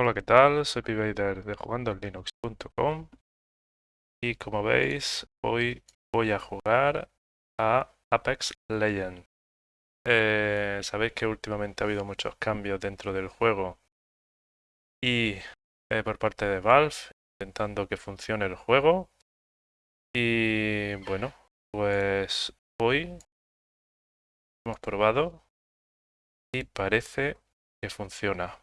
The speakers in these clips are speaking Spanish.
Hola, ¿qué tal? Soy Pivader de jugandolinux.com y como veis, hoy voy a jugar a Apex Legends. Eh, sabéis que últimamente ha habido muchos cambios dentro del juego y eh, por parte de Valve, intentando que funcione el juego. Y bueno, pues hoy hemos probado y parece que funciona.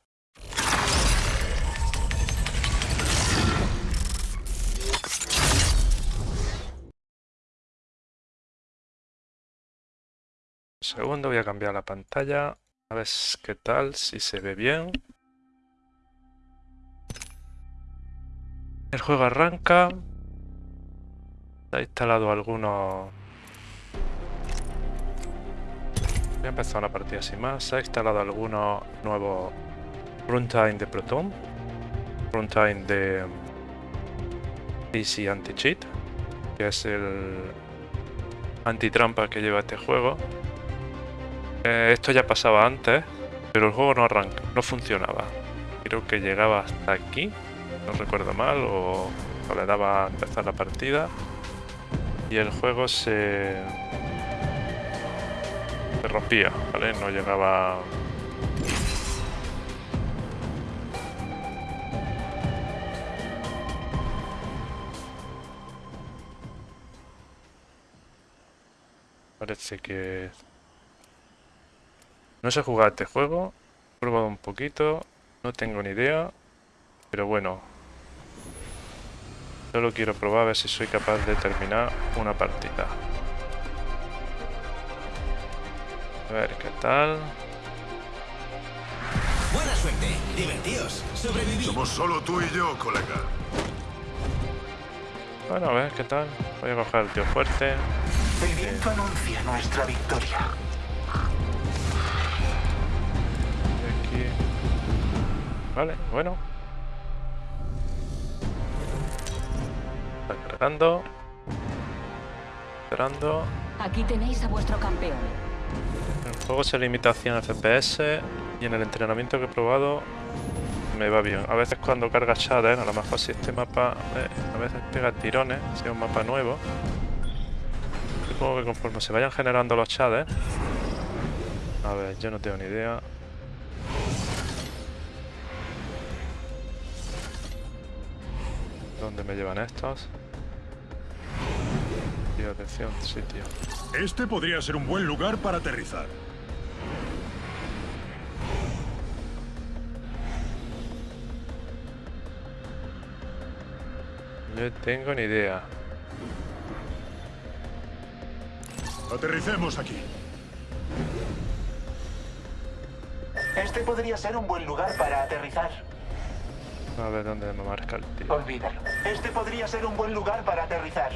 Segundo, voy a cambiar la pantalla. A ver qué tal, si se ve bien. El juego arranca. ha instalado algunos... Voy a empezar una partida sin más. Se ha instalado algunos nuevos runtime de Proton. Runtime de PC Anti-Cheat. Que es el anti-trampa que lleva este juego. Eh, esto ya pasaba antes, pero el juego no arranca, no funcionaba. Creo que llegaba hasta aquí, no recuerdo mal, o, le daba a empezar la partida. Y el juego se, se rompía, ¿vale? No llegaba... Parece que no sé jugar este juego, he probado un poquito, no tengo ni idea, pero bueno. Solo quiero probar a ver si soy capaz de terminar una partida. A ver qué tal. Buena suerte, divertidos, sobrevivir. Somos solo tú y yo, colega. Bueno, a ver qué tal. Voy a coger el tío fuerte. El viento anuncia nuestra victoria. Vale, bueno. Está cargando. Esperando. Aquí tenéis a vuestro campeón. El juego se limita a 100 FPS y en el entrenamiento que he probado me va bien. A veces cuando carga Shader, a lo mejor si este mapa eh, a veces pega tirones, si es un mapa nuevo. Supongo que conforme se vayan generando los shaders... A ver, yo no tengo ni idea. ¿Dónde me llevan estos? Tío, atención, sitio. Este podría ser un buen lugar para aterrizar. No tengo ni idea. Aterricemos aquí. Este podría ser un buen lugar para aterrizar. A ver dónde me marca el tío. Olvídalo. Este podría ser un buen lugar para aterrizar.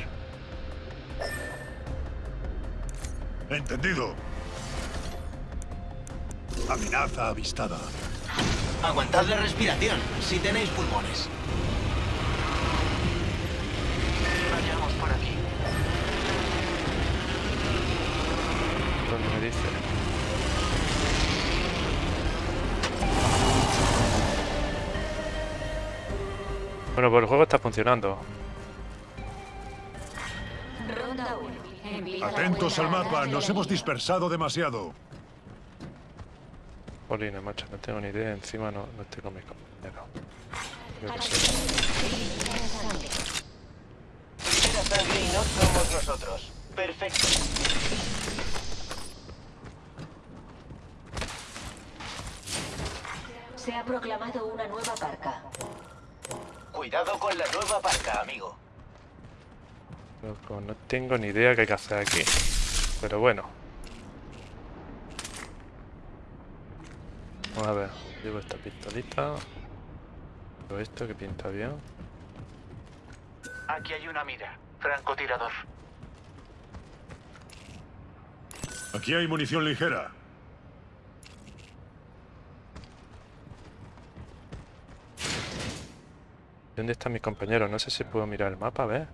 Entendido. Amenaza avistada. Aguantad la respiración, si tenéis pulmones. Vayamos por aquí. ¿Dónde me dice? Bueno, pues el juego está funcionando. Ronda 1. Atentos al mapa, nos hemos dispersado demasiado. Polina, macho, no tengo ni idea. Encima no, no estoy con mis compañeros. Yo sé. Era sangre y no somos nosotros. Perfecto. Se ha proclamado una nueva parca. Cuidado con la nueva parca, amigo. Loco, no tengo ni idea qué hay que hacer aquí. Pero bueno. Vamos a ver. Llevo esta pistolita. Llevo esto que pinta bien. Aquí hay una mira. Francotirador. Aquí hay munición ligera. ¿Dónde están mis compañeros? No sé si puedo mirar el mapa, a ver.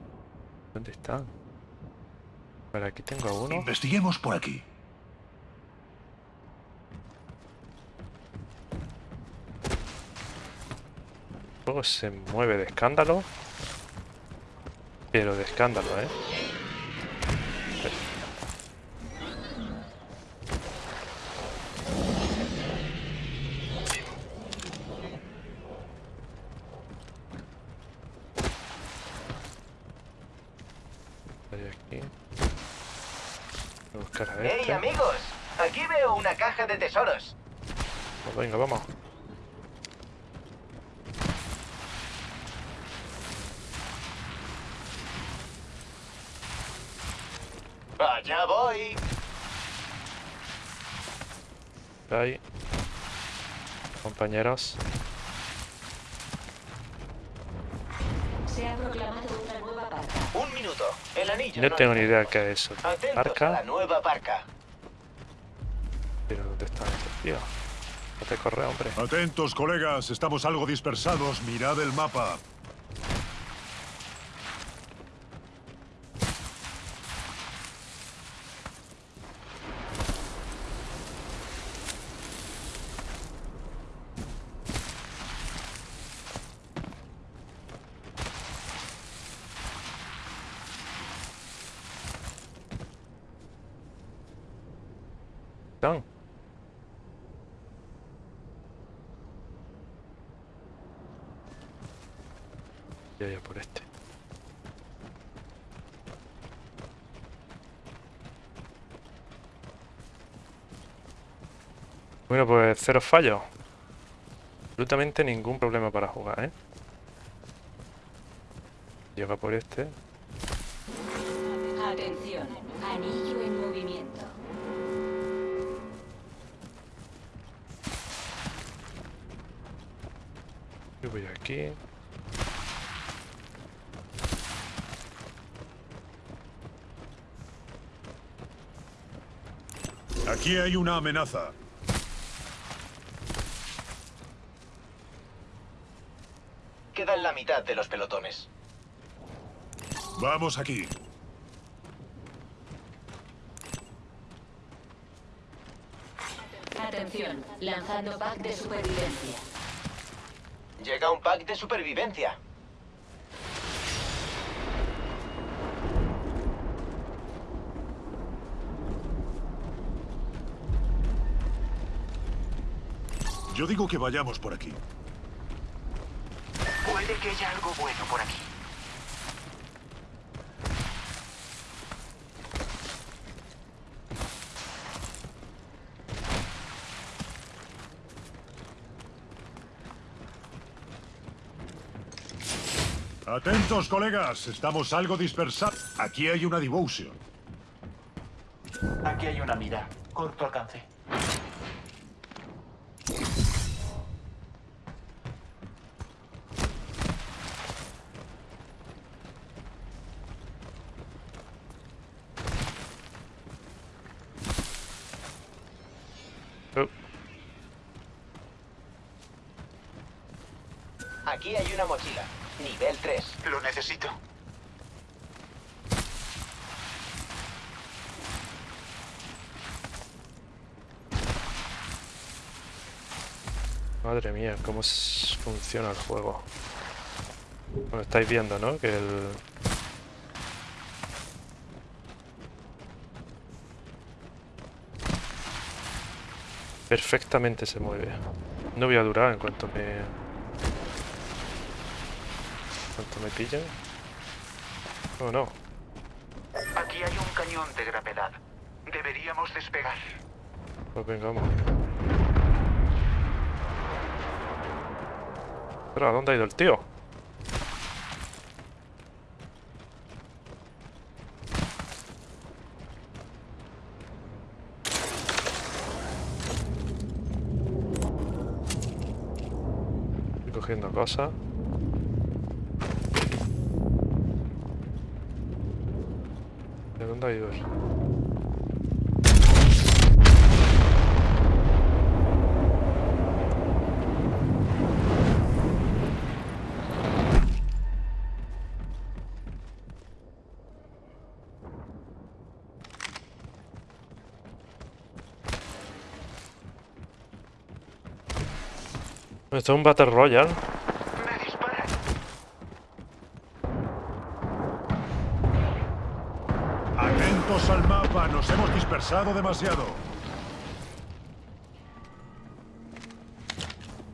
¿Dónde están? Vale, aquí tengo a uno. Investiguemos por aquí. juego se mueve de escándalo. Pero de escándalo, ¿eh? Hay aquí. Voy a buscar a ¡Hey, este. amigos! Aquí veo una caja de tesoros. Pues venga, vamos. ¡Allá voy! Ahí. Compañeros. No no tengo ni está. idea qué es eso. Parca. Pero ¿dónde están estos tíos? No te corre, hombre. Atentos, colegas. Estamos algo dispersados. Mirad el mapa. Están. Ya, ya por este. Bueno, pues cero fallos. Absolutamente ningún problema para jugar, ¿eh? Llega por este. Atención, anillo en movimiento. Yo voy aquí. Aquí hay una amenaza. Quedan la mitad de los pelotones. Vamos aquí. Atención, lanzando pack de supervivencia. Llega un pack de supervivencia. Yo digo que vayamos por aquí. Puede que haya algo bueno por aquí. Atentos, colegas. Estamos algo dispersados. Aquí hay una devotion. Aquí hay una mira. Corto alcance. Aquí hay una mochila. Nivel 3. Lo necesito. madre mía, cómo funciona el juego. Bueno, estáis viendo, ¿no? Que el... Perfectamente se mueve. No voy a durar en cuanto me... En cuanto me pillen. Oh, no. Aquí hay un cañón de gravedad. Deberíamos despegar. Pues venga, vamos. Pero, ¿a dónde ha ido el tío? Estoy cogiendo cosas. ¿De dónde ha ido él? Esto es un Battle Royale. Alfa, nos hemos dispersado demasiado.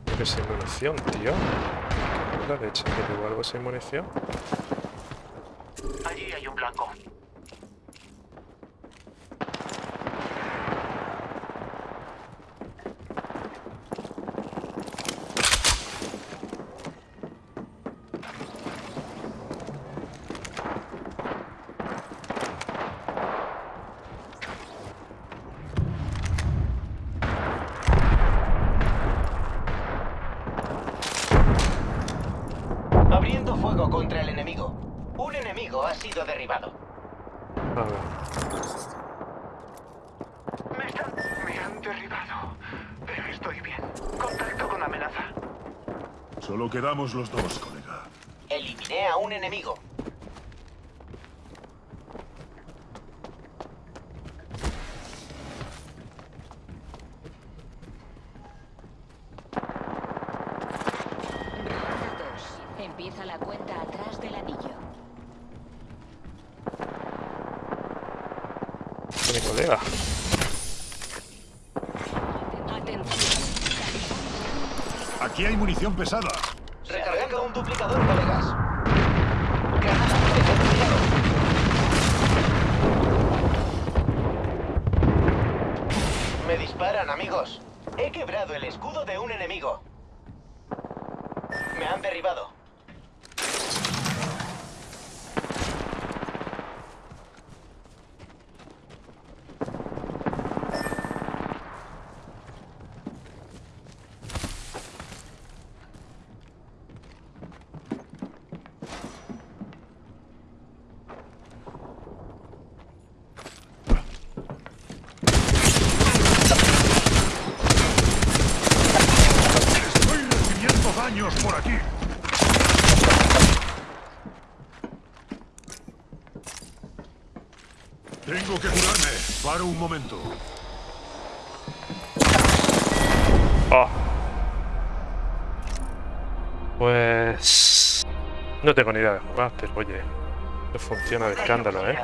Creo que sin munición, tío. La leche, que digo algo sin munición. Allí hay un blanco. Abriendo fuego contra el enemigo. Un enemigo ha sido derribado. A ver. Me están... Me han derribado. Pero estoy bien. Contacto con amenaza. Solo quedamos los dos, colega. Eliminé a un enemigo. Aquí hay munición pesada. Recargando un duplicador, colegas. Granada. Me disparan, amigos. He quebrado el escudo de un enemigo. Me han derribado. Tengo que curarme. Paro un momento. Oh. Pues... No tengo ni idea de jugar, pero oye... Esto funciona de escándalo, ¿eh?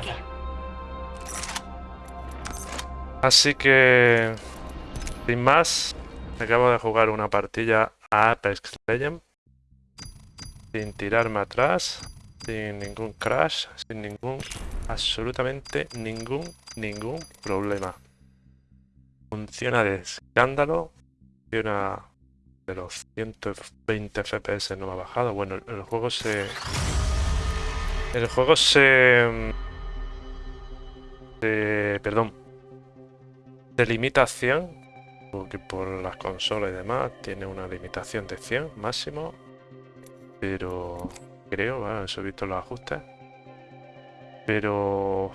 Así que... Sin más... Acabo de jugar una partida a Apex Legends. Sin tirarme atrás. Sin ningún crash. Sin ningún... Absolutamente ningún... Ningún problema. Funciona de escándalo. Funciona de los 120 FPS no me ha bajado. Bueno, el, juego se... El juego se... se- perdón. Se limita a 100. Porque por las consolas y demás tiene una limitación de 100 máximo. Pero creo, bueno, eso he visto los ajustes. Pero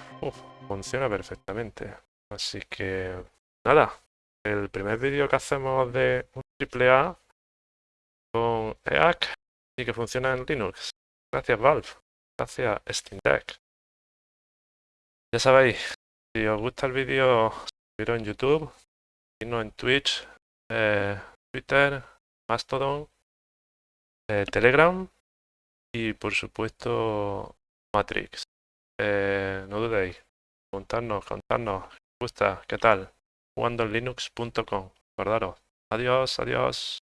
funciona perfectamente. Así que nada, el primer vídeo que hacemos de un AAA con EAC y que funciona en Linux. Gracias Valve, gracias Steam Deck. Ya sabéis, si os gusta el vídeo, suscribiros en YouTube, seguidnos en Twitch, eh, Twitter, Mastodon, eh, Telegram y por supuesto Matrix. Eh, no dudéis, contarnos, contarnos, ¿qué gusta? ¿Qué tal? jugandolinux.com. Acordaros. Adiós, adiós.